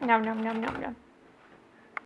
Nom nom nom nom nom.